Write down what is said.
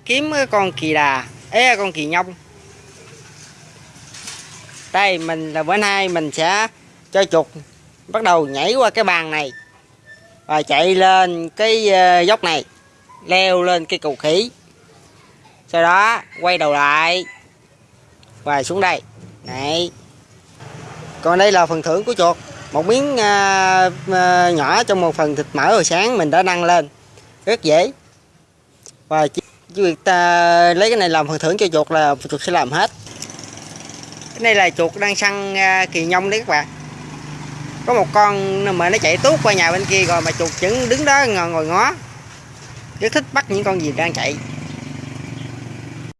kiếm cái con kỳ đà. Ế con kỳ nhông. Đây mình là bữa nay mình sẽ cho chuột bắt đầu nhảy qua cái bàn này và chạy lên cái ờ, dốc này leo lên cái cầu khỉ. Sau đó quay đầu lại và xuống đây. Này. Còn đây là phần thưởng của chuột. Một miếng à, à, nhỏ trong một phần thịt mỡ hồi sáng mình đã đăng lên. Rất dễ. Và chỉ việc ta lấy cái này làm phần thưởng cho chuột là chuột sẽ làm hết. Cái này là chuột đang săn à, kỳ nhông đấy các bạn. Có một con mà nó chạy tuốt qua nhà bên kia rồi mà chuột vẫn đứng đó ngồi ngó. Rất thích bắt những con gì đang chạy.